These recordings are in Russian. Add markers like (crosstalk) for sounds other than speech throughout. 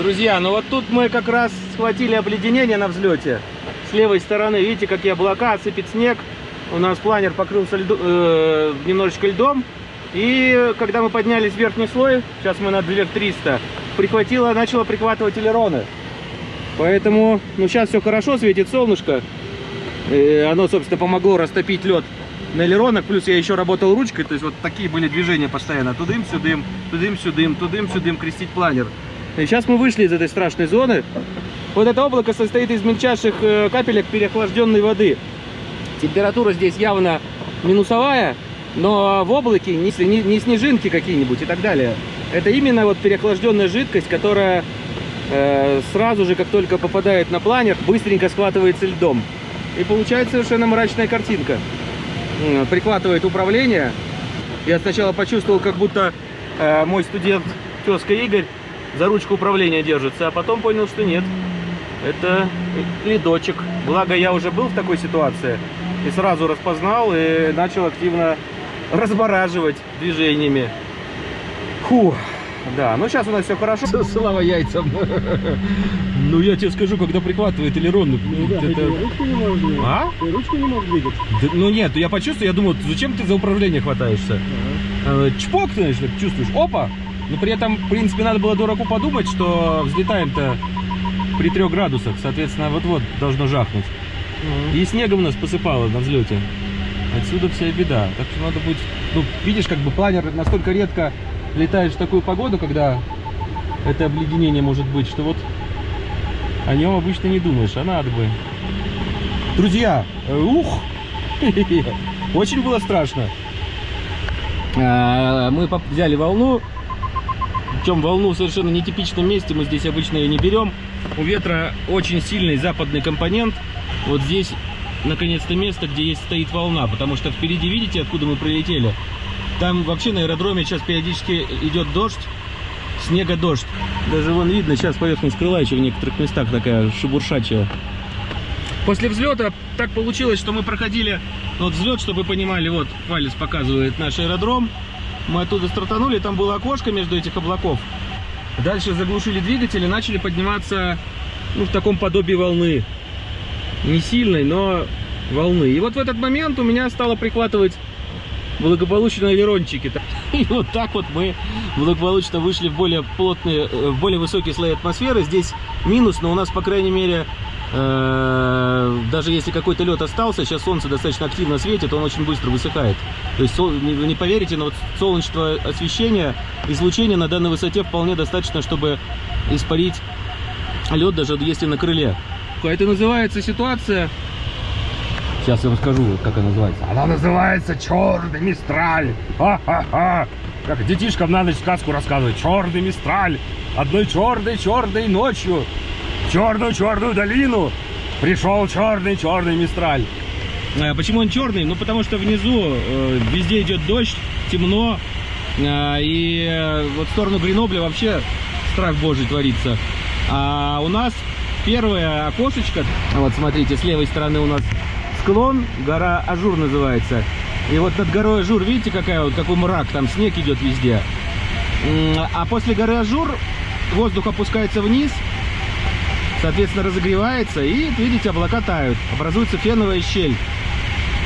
Друзья, ну вот тут мы как раз схватили обледенение на взлете. С левой стороны, видите, какие облака, сыпет снег. У нас планер покрылся льду, э, немножечко льдом. И когда мы поднялись в верхний слой, сейчас мы над вверх 300, прихватило, начало прихватывать элероны. Поэтому, ну сейчас все хорошо, светит солнышко. И оно, собственно, помогло растопить лед на элеронах. Плюс я еще работал ручкой, то есть вот такие были движения постоянно. Тудым-сюдым, тудым-сюдым, тудым-сюдым, крестить планер. И сейчас мы вышли из этой страшной зоны. Вот это облако состоит из мельчайших э, капелек переохлажденной воды. Температура здесь явно минусовая, но в облаке не, не, не снежинки какие-нибудь и так далее. Это именно вот переохлажденная жидкость, которая э, сразу же, как только попадает на планер, быстренько схватывается льдом. И получается совершенно мрачная картинка. Прихватывает управление. Я сначала почувствовал, как будто э, мой студент тезка Игорь за ручку управления держится, а потом понял, что нет. Это ледочек. Благо я уже был в такой ситуации и сразу распознал и начал активно размораживать движениями. Фу. Да, ну сейчас у нас все хорошо. Слава яйцам. Ну я тебе скажу, когда прихватывает элерон, ну, да, это... ручку не двигать. А? Ты ручку не можешь двигать. Да, ну нет, я почувствовал, я думал, зачем ты за управление хватаешься? Э, Чпок, знаешь, так чувствуешь, опа! Но при этом, в принципе, надо было дураку подумать, что взлетаем-то при трех градусах, соответственно, вот-вот должно жахнуть. И снегом нас посыпало на взлете. Отсюда вся беда. Так что надо будет... Ну, видишь, как бы планер настолько редко летаешь в такую погоду, когда это обледенение может быть, что вот о нем обычно не думаешь, а надо бы. Друзья, э, ух! (laughs) Очень было страшно. А, Мы взяли волну, причем волну в совершенно нетипичном месте, мы здесь обычно ее не берем. У ветра очень сильный западный компонент. Вот здесь наконец-то место, где есть стоит волна, потому что впереди, видите, откуда мы прилетели? Там вообще на аэродроме сейчас периодически идет дождь, снега дождь. Даже вон видно, сейчас поверхность крыла еще в некоторых местах такая шебуршачая. После взлета так получилось, что мы проходили вот взлет, чтобы вы понимали, вот палец показывает наш аэродром. Мы оттуда стартанули, там было окошко между этих облаков. Дальше заглушили двигатель и начали подниматься ну, в таком подобии волны. Не сильной, но волны. И вот в этот момент у меня стало прихватывать благополучно элерончики. (laughs) И вот так вот мы благополучно вышли в более плотные, э, в более высокие слои атмосферы. Здесь минус, но у нас, по крайней мере, даже если какой-то лед остался, сейчас солнце достаточно активно светит, он очень быстро высыхает. То есть, не, поверите, но вот солнечного освещения, излучения на данной высоте вполне достаточно, чтобы испарить лед, даже если на крыле. Это называется ситуация Сейчас я вам скажу, как она называется. Она называется Черный Мистраль. Ха-ха-ха. Как детишкам на ночь сказку рассказывают. Черный Мистраль. Одной черной черной ночью в черную черную долину пришел черный черный Мистраль. А Почему он черный? Ну потому что внизу э, везде идет дождь, темно. э, и э, вот в сторону Гренобля вообще страх божий творится. А у нас первое окошечко. Вот смотрите, с левой стороны у нас склон, гора Ажур называется. И вот над горой Ажур, видите, какая, вот, какой мрак, там снег идет везде. А после горы Ажур воздух опускается вниз, соответственно, разогревается, и, видите, облака тают, образуется феновая щель.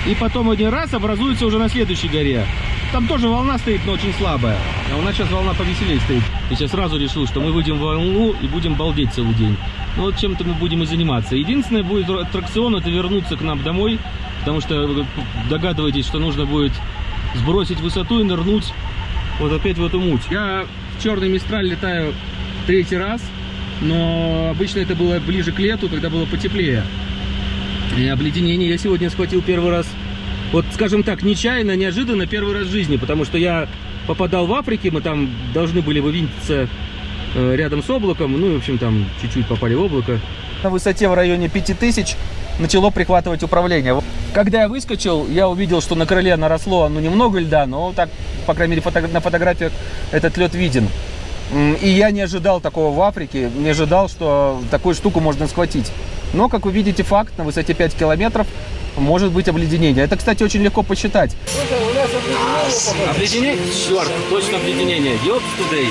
И потом один раз образуется уже на следующей горе. Там тоже волна стоит, но очень слабая. А у нас сейчас волна повеселее стоит. И сейчас сразу решил, что мы выйдем в волну и будем балдеть целый день. Ну вот чем-то мы будем и заниматься. Единственное будет аттракцион, это вернуться к нам домой. Потому что вы догадываетесь, что нужно будет сбросить высоту и нырнуть вот опять в эту муть. Я в черный мистраль летаю третий раз. Но обычно это было ближе к лету, когда было потеплее. И обледенение я сегодня схватил первый раз. Вот, скажем так, нечаянно, неожиданно первый раз в жизни, потому что я попадал в Африке, мы там должны были вывинтиться э, рядом с облаком, ну, и, в общем, там чуть-чуть попали в облако. На высоте в районе 5000 начало прихватывать управление. Когда я выскочил, я увидел, что на крыле наросло, ну, немного льда, но так, по крайней мере, фото- на фотографиях этот лед виден. И я не ожидал такого в Африке, не ожидал, что такую штуку можно схватить. Но, как вы видите, факт, на высоте 5 километров может быть обледенение. Это, кстати, очень легко посчитать. Слушай, у нас обледенение, Обледенение? Черт, точно обледенение. Ёпс, Today.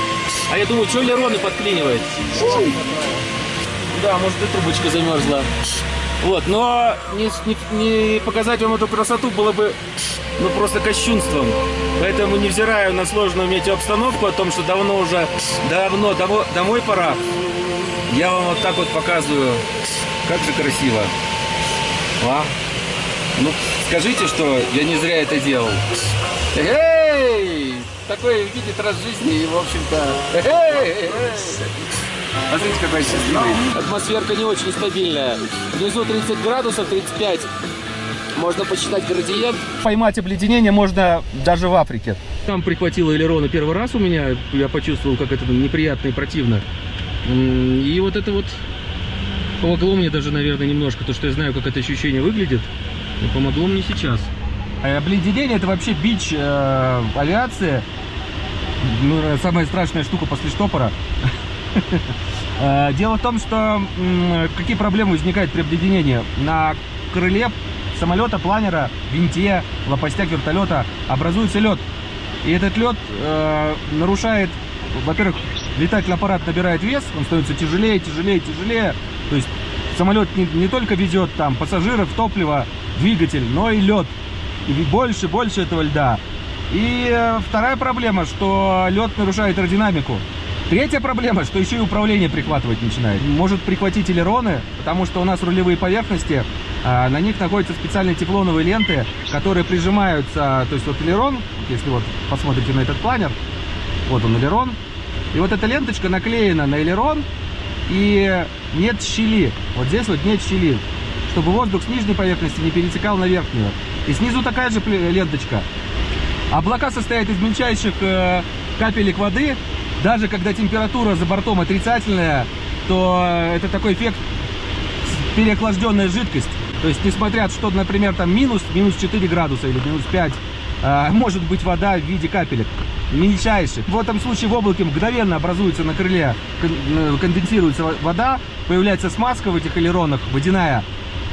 А я думаю, что элероны подклинивает? Да, может и трубочка замерзла. Вот, но не, не- не показать вам эту красоту было бы ну просто кощунством. Поэтому, невзирая на сложную метеообстановку, о том, что давно уже, давно, домо- домой пора, я вам вот так вот показываю, как же красиво. А? Ну, скажите, что я не зря это делал. Эй! Такой видит раз в жизни и, в общем-то... (laughs) Эй! Смотрите, какой счастливый. Атмосферка не очень стабильная. Внизу 30 градусов, 35. Можно посчитать градиент. Поймать обледенение можно даже в Африке. Там прихватило элероны первый раз у меня. Я почувствовал, как это неприятно и противно. И вот это вот помогло мне даже, наверное, немножко, то, что я знаю, как это ощущение выглядит. И помогло мне сейчас. Обледенение это вообще бич э, авиации. Ну, э, самая страшная штука после штопора. Э, Дело в том, что какие проблемы возникают при обледенении? На крыле самолета, планера, винте, лопастях вертолета образуется лед. И этот лед э, нарушает, во-первых, летательный аппарат набирает вес, он становится тяжелее, тяжелее, тяжелее. То есть самолет не, не только везет там пассажиров, топливо, двигатель, но и лед. И больше, больше этого льда. И э, вторая проблема, что лед нарушает аэродинамику. Третья проблема, что еще и управление прихватывать начинает. Может прихватить элероны, потому что у нас рулевые поверхности, а, на них находятся специальные тефлоновые ленты, которые прижимаются, то есть вот элерон, если вот посмотрите на этот планер, вот он элерон, и вот эта ленточка наклеена на элерон, и нет щели, вот здесь вот нет щели, чтобы воздух с нижней поверхности не перетекал на верхнюю. И снизу такая же ленточка. Облака состоят из мельчайших э, капелек воды. Даже когда температура за бортом отрицательная, то это такой эффект переохлажденная жидкость. То есть, несмотря, что, например, там минус, минус 4 градуса или минус 5, э, может быть вода в виде капелек. Мельчайших. В этом случае в облаке мгновенно образуется на крыле, э, конденсируется во- вода, появляется смазка в этих элеронах, водяная.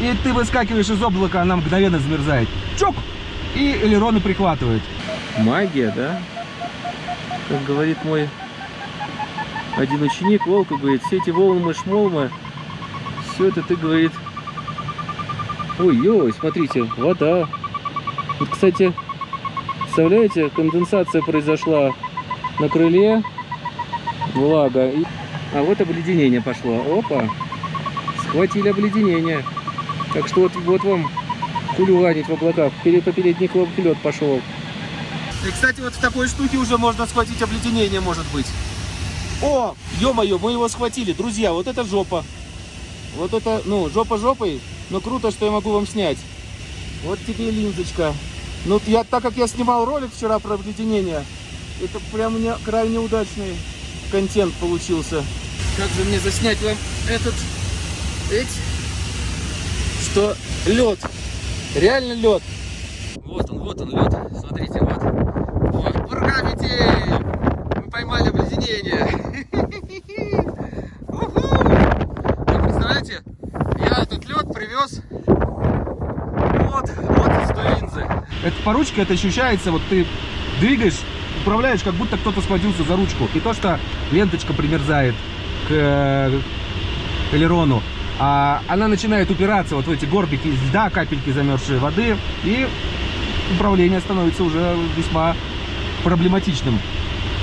И ты выскакиваешь из облака, она мгновенно замерзает. Чок! И элероны прихватывают. Магия, да? Как говорит мой один ученик, Волка, говорит, все эти волны, шмолмы, все это ты, говорит... Ой-ой, смотрите, вода. Вот, кстати, представляете, конденсация произошла на крыле, влага. и- А вот обледенение пошло. Опа! Схватили обледенение. Так что вот, вот вам хулиганить в облаках. Перед, по передний лед пошел. И, кстати, вот в такой штуке уже можно схватить обледенение, может быть. О, ё-моё, мы его схватили. Друзья, вот это жопа. Вот это, ну, жопа жопой, но круто, что я могу вам снять. Вот тебе линзочка. Ну, я, так как я снимал ролик вчера про обледенение, это прям меня крайне удачный контент получился. Как же мне заснять вам этот, эть, что лед, реально лед. Вот он, вот он лед, смотрите, вот. Вот, бургавите! Обледенение. (laughs) Уху! Вы представляете, я этот лед привез вот, вот из той линзы. По ручке это ощущается, вот ты двигаешь, управляешь, как будто кто-то схватился за ручку. И то, что ленточка примерзает к э, элерону, а она начинает упираться вот в эти горбики льда, капельки замерзшей воды, и управление становится уже весьма проблематичным.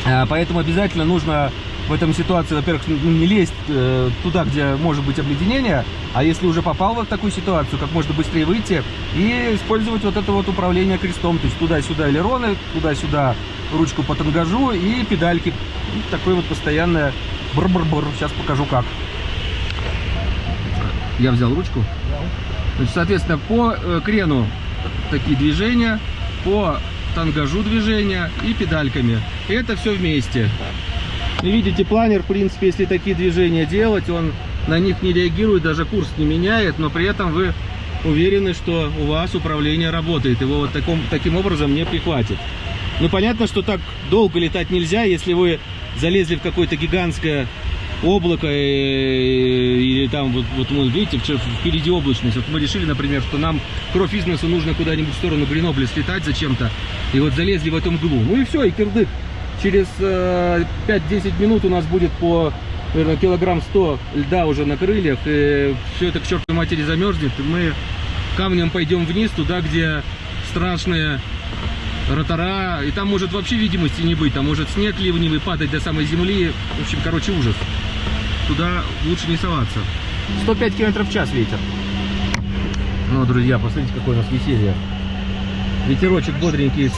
А, Поэтому обязательно нужно в этом ситуации, во-первых, ну, не лезть э, туда, где может быть обледенение, а если уже попал в такую ситуацию, как можно быстрее выйти и использовать вот это вот управление крестом, то есть туда-сюда элероны, туда-сюда ручку по тангажу и педальки. И такое вот постоянное бр-бр-бр. Сейчас покажу как. Я взял ручку. Значит, соответственно, по э, крену такие движения, по тангажу движения и педальками. И это все вместе. И видите, планер, в принципе, если такие движения делать, он на них не реагирует, даже курс не меняет, но при этом вы уверены, что у вас управление работает, его вот таком, таким образом не прихватит. Ну, понятно, что так долго летать нельзя, если вы залезли в какое-то гигантское облако, э, или там, вот, вот мы, видите, впереди облачность. Вот мы решили, например, что нам кровь из носу нужно куда-нибудь в сторону Гренобля слетать зачем-то, и вот залезли в эту мглу. Ну и все, и кирдык. через э, 5-10 минут у нас будет по наверное, килограмм 100 льда уже на крыльях, и все это к чертовой матери замерзнет, и мы камнем пойдем вниз, туда, где страшные ротора, и там может вообще видимости не быть, там может снег ливневый падать до самой земли, в общем, короче, ужас. Туда лучше не соваться. 105 км в час ветер. Ну, друзья, посмотрите, какое у нас веселье. Ветерочек бодренький.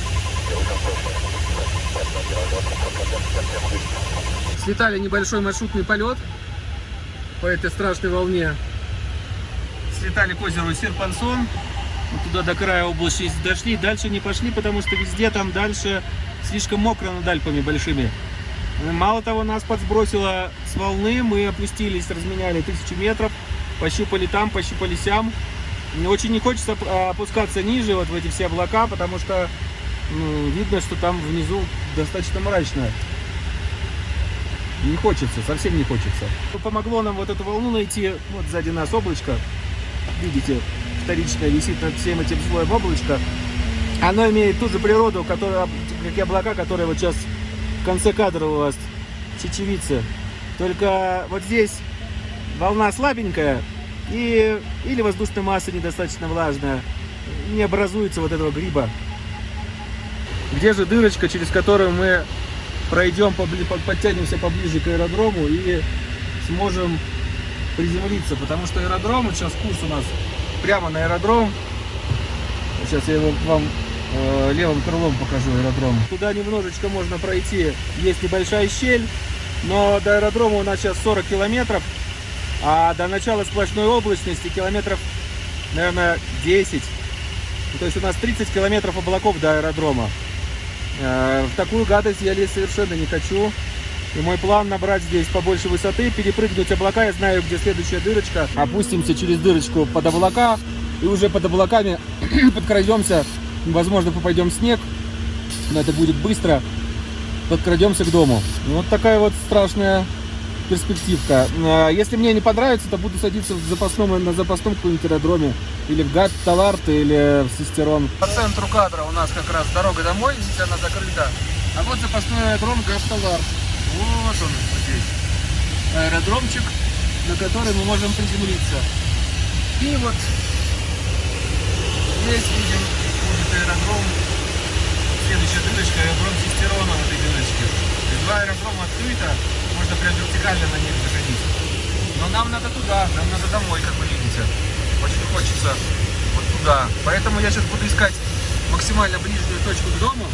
Слетали небольшой маршрутный полет по этой страшной волне. Слетали к озеру Серпансон. Вот туда до края области дошли. Дальше не пошли, потому что везде там дальше слишком мокро над Альпами большими. Мало того, нас подсбросило с волны. Мы опустились, разменяли тысячу метров. Пощупали там, пощупали сям. Очень не хочется оп- опускаться ниже, вот в эти все облака, потому что ну, видно, что там внизу достаточно мрачно. Не хочется, совсем не хочется. Помогло нам вот эту волну найти. Вот сзади нас облачко. Видите, вторичное висит над всем этим слоем облачко. Оно имеет ту же природу, которая, как и облака, которые вот сейчас в конце кадра у вас чечевицы. Только вот здесь волна слабенькая и или воздушная масса недостаточно влажная. Не образуется вот этого гриба. Где же дырочка, через которую мы пройдем, подтянемся поближе к аэродрому и сможем приземлиться, потому что аэродром, вот сейчас курс у нас прямо на аэродром. Сейчас я его вам э, левым крылом покажу аэродром. Туда немножечко можно пройти, есть небольшая щель, но до аэродрома у нас сейчас 40 километров, а до начала сплошной облачности километров, наверное, 10. То есть у нас 30 километров облаков до аэродрома. Э, В такую гадость я лезть совершенно не хочу. И мой план набрать здесь побольше высоты, перепрыгнуть облака. Я знаю, где следующая дырочка. Опустимся через дырочку под облака. И уже под облаками (clears throat) подкрадемся. Возможно, попадем в снег. Но это будет быстро. Подкрадемся к дому. Вот такая вот страшная перспективка. Э, Если мне не понравится, то буду садиться в запасном, на запасном каком-нибудь аэродроме. Или в Гат Таларт, или в Систерон. По центру кадра у нас как раз дорога домой, здесь она закрыта. А вот запасной аэродром Гат Таларт. Вот он вот здесь. Аэродромчик, на который мы можем приземлиться. И вот здесь видим будет аэродром. Следующая дырочка, аэродром Систерона в этой дырочке. То есть Два аэродрома открыто, можно прям вертикально на них заходить. Но нам надо туда, нам надо домой, как вы видите. Очень хочется вот туда. Поэтому я сейчас буду искать максимально ближнюю точку к дому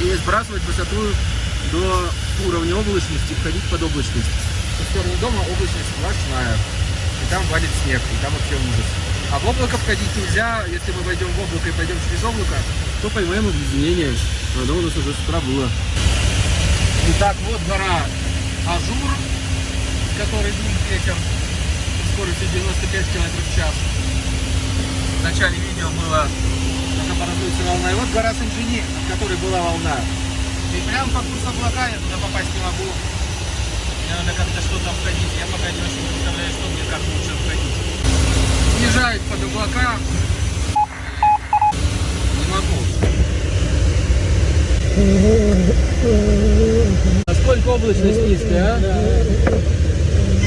и сбрасывать высоту до уровня облачности, входить под облачность. Со стороны дома облачность сплошная. И там валит снег, и там вообще ужас. А в облако входить нельзя. Если мы войдем в облако и пойдем через облако, то поймаем обледенение. Оно у нас уже с утра было. Итак, вот гора Ажур, с которой дует ветер скоростью 95 км в час. В начале видео было, как образуется волна. И вот гора Санджини, от которой была волна. И прям по курсу облака я туда попасть не могу. Мне надо как-то что-то обходить. Я пока не очень представляю, что мне как лучше обходить. Снижает под облака. Не могу. Насколько облачность низкая, а?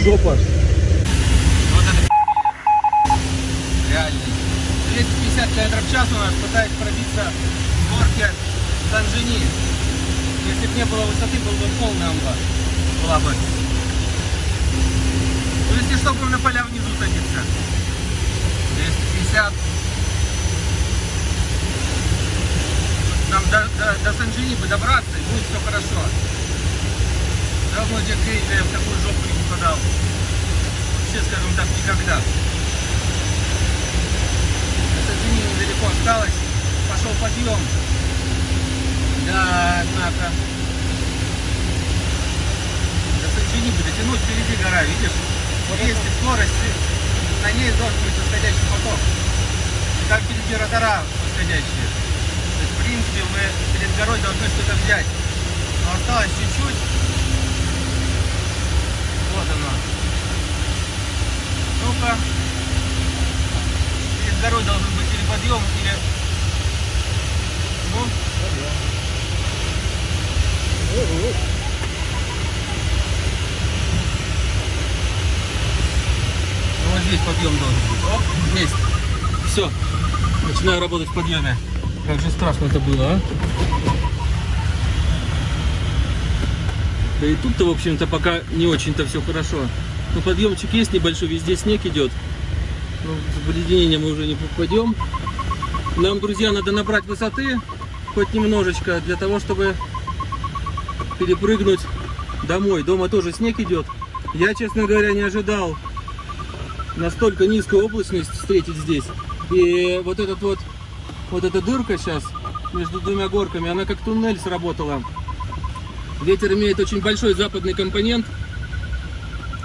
Жопа. Вот это реально. 250 км в час у нас пытается пробиться в горке Санжини. Если бы не было высоты, был бы полная амба. Была бы. Ну, если что, будем поля внизу садиться. 250. Нам до, до, до Санжини бы добраться, и будет все хорошо. Давно дед Гейдер в такую жопу не попадал. Вообще, скажем так, никогда. До Санжини недалеко осталось. Пошел подъем. Да, однако. До Санжини бы дотянуть впереди гора, видишь? Вот если скорость, на ней должен быть восходящий поток. И там впереди ротора восходящие принципе, мы перед горой должны что-то взять. Но осталось чуть-чуть. Вот оно. Ну-ка. Перед горой должен быть или подъем, или... Ну. Ну, вот здесь подъем должен быть. Оп, есть. Все. Начинаю работать в подъеме. Как же страшно это было, а? Да и тут-то, в общем-то, пока не очень-то все хорошо. Ну, подъемчик есть небольшой, везде снег идет. Ну, в обледенение мы уже не попадем. Нам, друзья, надо набрать высоты, хоть немножечко, для того, чтобы перепрыгнуть домой. Дома тоже снег идет. Я, честно говоря, не ожидал настолько низкую облачность встретить здесь. И вот этот вот, вот эта дырка сейчас между двумя горками, она как туннель сработала. Ветер имеет очень большой западный компонент.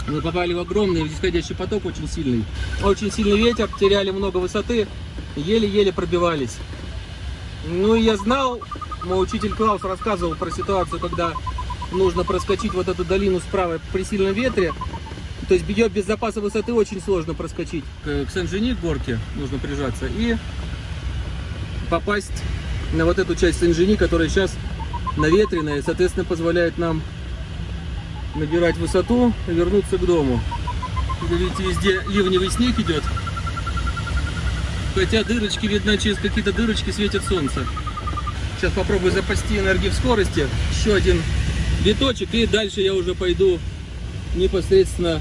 Мы попали в огромный нисходящий поток, очень сильный. Очень сильный ветер, теряли много высоты, еле-еле пробивались. Ну и я знал, мой учитель Клаус рассказывал про ситуацию, когда нужно проскочить вот эту долину справа при сильном ветре. То есть ее без запаса высоты очень сложно проскочить. К, Сен-Жени, горке, нужно прижаться и попасть на вот эту часть Сен-Жени, которая сейчас наветренная, и, соответственно, позволяет нам набирать высоту и вернуться к дому. Вы видите, везде ливневый снег идет. Хотя дырочки, видно, через какие-то дырочки светит солнце. Сейчас попробую запасти энергии в скорости. Еще один виточек, и дальше я уже пойду непосредственно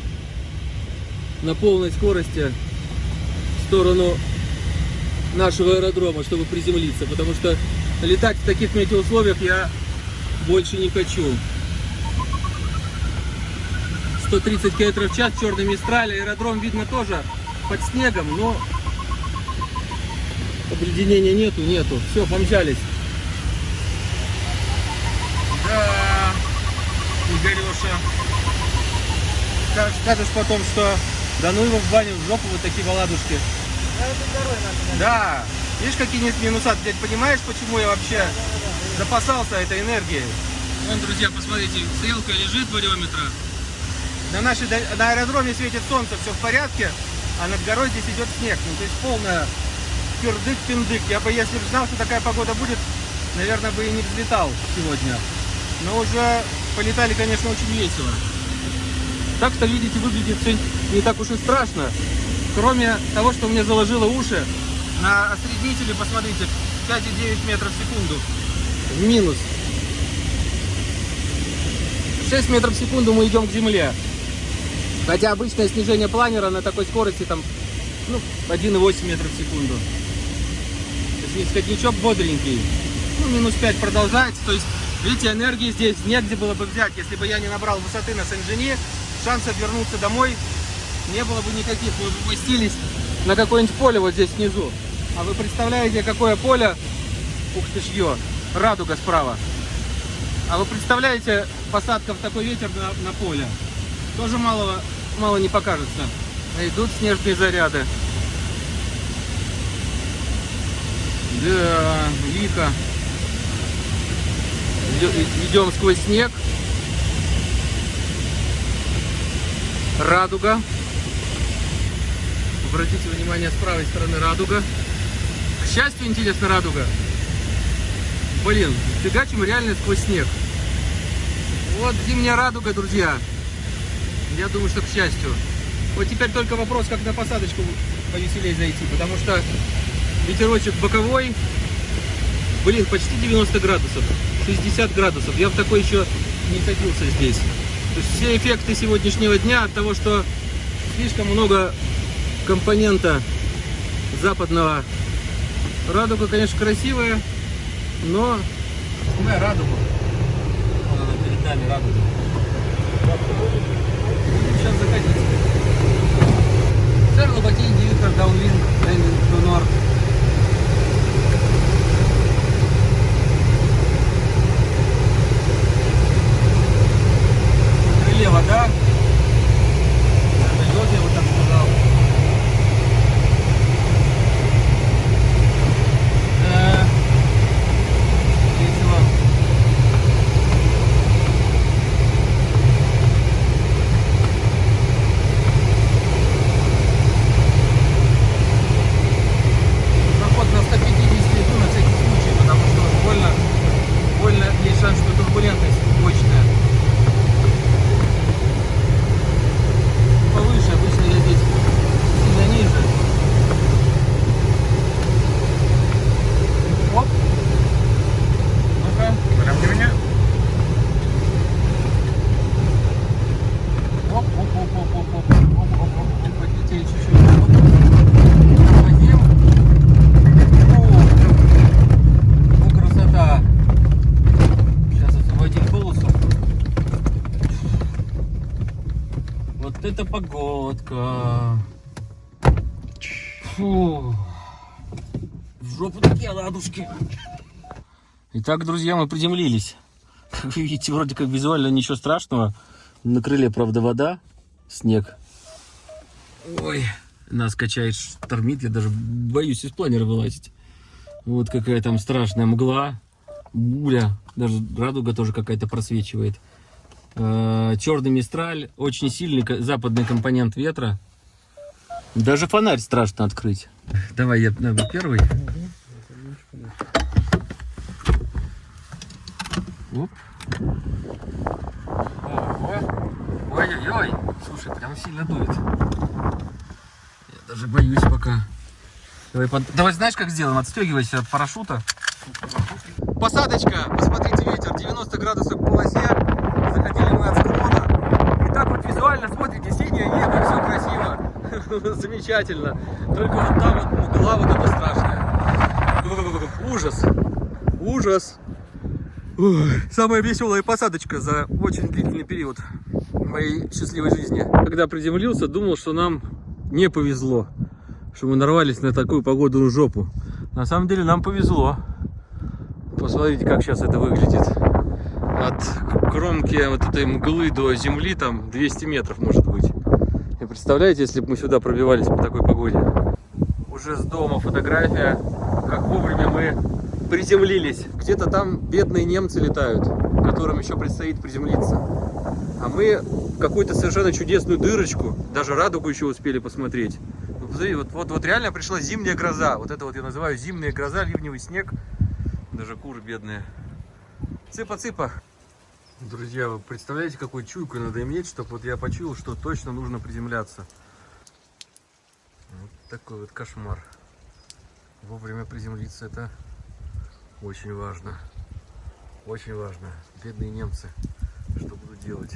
на полной скорости в сторону нашего аэродрома, чтобы приземлиться. Потому что летать в таких метеоусловиях я больше не хочу. 130 км в час, черный мистраль, аэродром видно тоже под снегом, но обледенения нету, нету. Все, помчались. Да, Игореша. Скажешь, потом, что да ну его в баню, в жопу вот такие баладушки. Да, видишь, какие нет минуса. Ты понимаешь, почему я вообще запасался этой энергией? Вон, друзья, посмотрите, стрелка лежит вариометра. На, нашей, на аэродроме светит солнце, все в порядке, а над горой здесь идет снег. Ну, то есть полная кирдык-пиндык. Я бы, если бы знал, что такая погода будет, наверное, бы и не взлетал сегодня. Но уже полетали, конечно, очень весело. Так что, видите, выглядит все не так уж и страшно. Кроме того, что мне заложило уши, на осреднителе, посмотрите, 5,9 метров в секунду. В минус. 6 метров в секунду мы идем к земле. Хотя обычное снижение планера на такой скорости там ну, 1,8 метров в секунду. То есть исходничок бодренький. Ну, минус 5 продолжается. То есть, видите, энергии здесь негде было бы взять. Если бы я не набрал высоты на Сен-Жени, шансов вернуться домой не было бы никаких. Мы бы уместились на какое-нибудь поле вот здесь внизу. А вы представляете, какое поле? Ух ты ж ё, радуга справа. А вы представляете посадка в такой ветер на, на поле? Тоже мало, мало не покажется. Идут снежные заряды. Да, лихо. Идем сквозь снег. Радуга. Обратите внимание, с правой стороны радуга. К счастью, интересно, радуга. Блин, фигачим реально сквозь снег. Вот зимняя радуга, друзья. Я думаю, что к счастью. Вот теперь только вопрос, как на посадочку повеселее зайти, потому что ветерочек боковой, блин, почти 90 градусов, 60 градусов. Я в такой еще не садился здесь. То есть все эффекты сегодняшнего дня от того, что слишком много компонента западного. Радуга, конечно, красивая, но... Она перед нами радуга. Сейчас закатится. Cerno Batin Divitor Downwind Landing to North. В крыле вода. Идет, я вот так сказал. Да. Весело. Проход на 150 иду на всякий случай, потому что уж больно, больно есть шанс, что турбулентность мощная. Вот это погодка. Фу. В жопу такие ладушки. Итак, друзья, мы приземлились. Как вы видите, вроде как визуально ничего страшного. На крыле, правда, вода, снег. Ой, нас качает, штормит. Я даже боюсь из планера вылазить. Вот какая там страшная мгла. Буля. Даже радуга тоже какая-то просвечивает. Э, Черный мистраль. Очень сильный западный компонент ветра. Даже фонарь страшно открыть. Давай я наверное, первый. Оп. Ой-ой-ой. Слушай, прям сильно дует. Я даже боюсь пока. Давай, под- Давай знаешь, как сделаем? Отстегивайся от парашюта. Посадочка. Посмотрите, ветер. 90 градусов по полосе. Заходили мы от склона. И так вот визуально небо, все красиво. (laughs) Замечательно. Только вот там вот мгла вот эта страшная. (laughs) Ужас. Ужас. Самая веселая посадочка за очень длительный период моей счастливой жизни. Когда приземлился, думал, что нам не повезло, что мы нарвались на такую погодную жопу. На самом деле нам повезло. Посмотрите, как сейчас это выглядит. От кромки вот этой мглы до земли там 200 метров может представляете, если бы мы сюда пробивались по такой погоде? Уже с дома фотография, как вовремя мы приземлились. Где-то там бедные немцы летают, которым еще предстоит приземлиться. А мы какую-то совершенно чудесную дырочку, даже радугу еще успели посмотреть. Ну, вот, вот, вот реально пришла зимняя гроза. Вот это вот я называю зимняя гроза, ливневый снег. Даже куры бедные. Цыпа-цыпа. Друзья, вы представляете, какую чуйку надо иметь, чтобы вот я почуял, что точно нужно приземляться. Вот такой вот кошмар. Вовремя приземлиться это очень важно. Очень важно. Бедные немцы. Что будут делать?